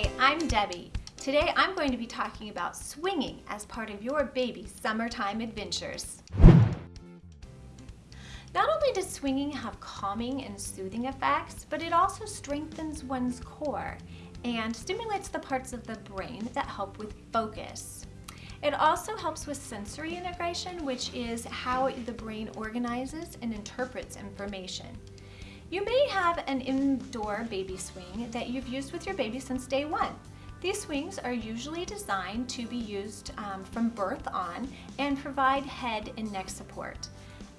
Hi, I'm Debbie. Today I'm going to be talking about swinging as part of your baby's summertime adventures. Not only does swinging have calming and soothing effects, but it also strengthens one's core and stimulates the parts of the brain that help with focus. It also helps with sensory integration, which is how the brain organizes and interprets information. You may have an indoor baby swing that you've used with your baby since day one. These swings are usually designed to be used um, from birth on and provide head and neck support.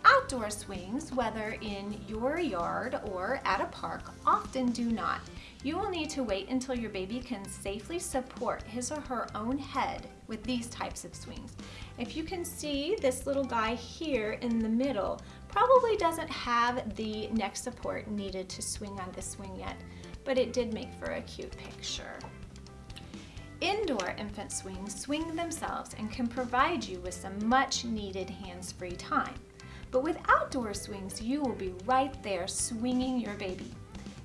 Outdoor swings, whether in your yard or at a park, often do not. You will need to wait until your baby can safely support his or her own head with these types of swings. If you can see this little guy here in the middle probably doesn't have the neck support needed to swing on this swing yet, but it did make for a cute picture. Indoor infant swings swing themselves and can provide you with some much needed hands-free time. But with outdoor swings, you will be right there swinging your baby.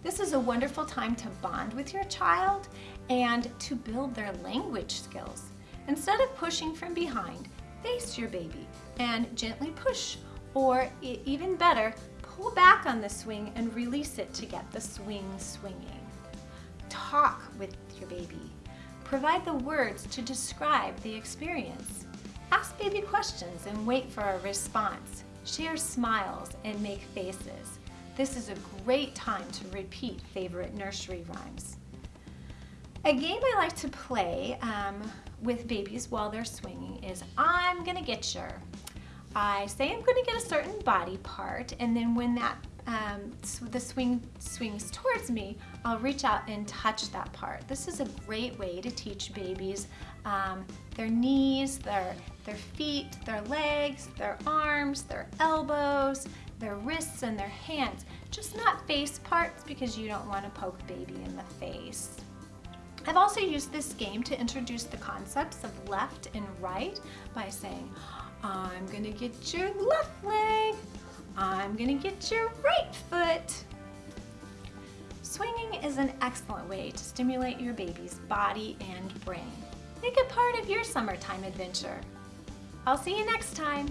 This is a wonderful time to bond with your child and to build their language skills. Instead of pushing from behind, face your baby and gently push, or even better, pull back on the swing and release it to get the swing swinging. Talk with your baby. Provide the words to describe the experience. Ask baby questions and wait for a response. Share smiles and make faces. This is a great time to repeat favorite nursery rhymes. A game I like to play um, with babies while they're swinging is I'm gonna get your. I say I'm gonna get a certain body part and then when that um, the swing swings towards me, I'll reach out and touch that part. This is a great way to teach babies um, their knees, their, their feet, their legs, their arms, their elbows, their wrists and their hands. Just not face parts because you don't want to poke baby in the face. I've also used this game to introduce the concepts of left and right by saying, I'm gonna get your left leg, I'm gonna get your right foot. Swinging is an excellent way to stimulate your baby's body and brain. Make it part of your summertime adventure. I'll see you next time.